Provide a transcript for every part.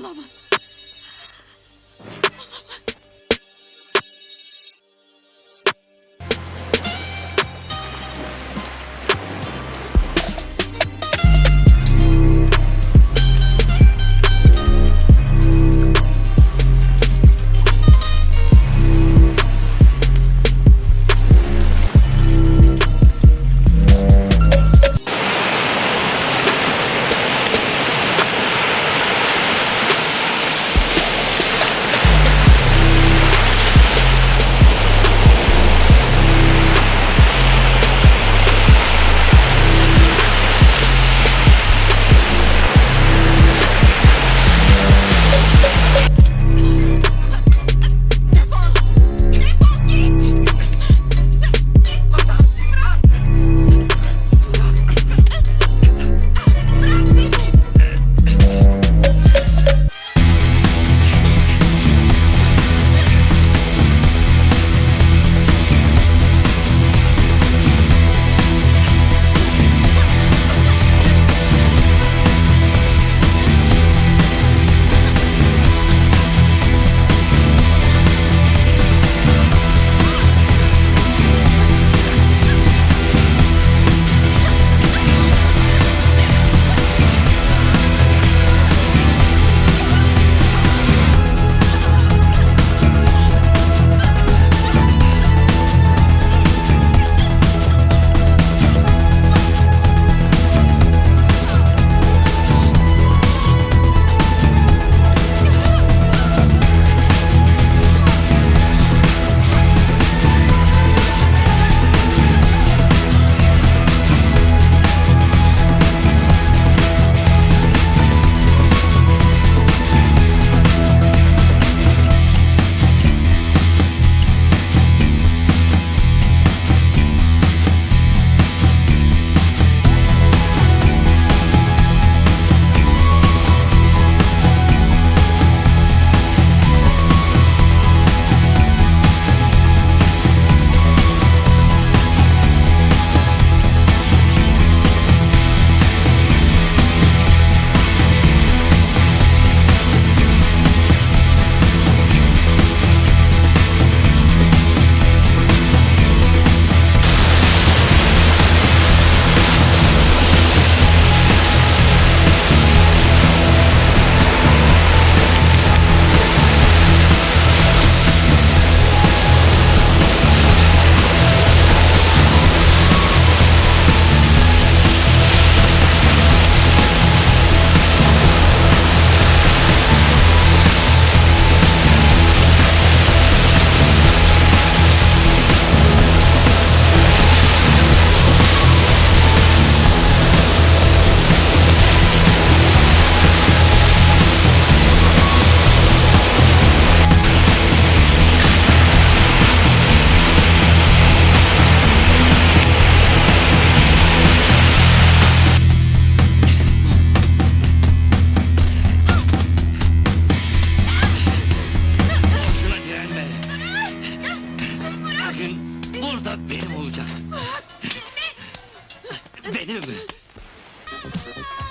了吗？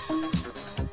うん。